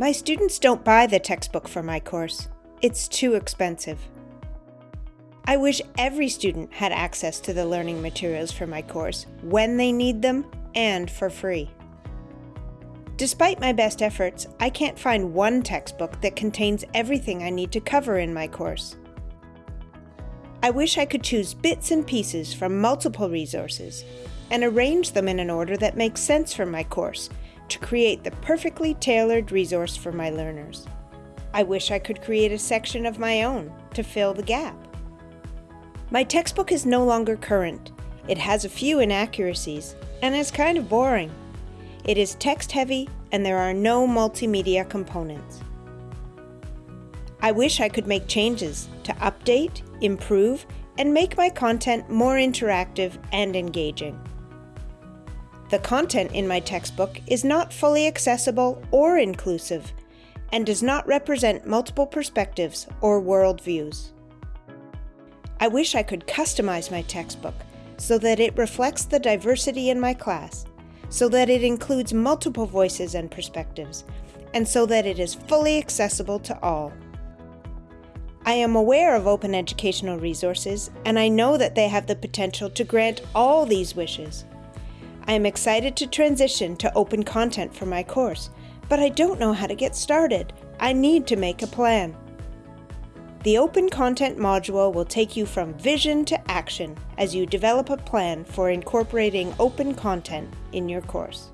My students don't buy the textbook for my course. It's too expensive. I wish every student had access to the learning materials for my course when they need them and for free. Despite my best efforts, I can't find one textbook that contains everything I need to cover in my course. I wish I could choose bits and pieces from multiple resources and arrange them in an order that makes sense for my course to create the perfectly tailored resource for my learners. I wish I could create a section of my own to fill the gap. My textbook is no longer current. It has a few inaccuracies and is kind of boring. It is text heavy and there are no multimedia components. I wish I could make changes to update, improve, and make my content more interactive and engaging. The content in my textbook is not fully accessible or inclusive and does not represent multiple perspectives or worldviews. I wish I could customize my textbook so that it reflects the diversity in my class, so that it includes multiple voices and perspectives, and so that it is fully accessible to all. I am aware of open educational resources, and I know that they have the potential to grant all these wishes. I am excited to transition to open content for my course, but I don't know how to get started. I need to make a plan. The Open Content module will take you from vision to action as you develop a plan for incorporating open content in your course.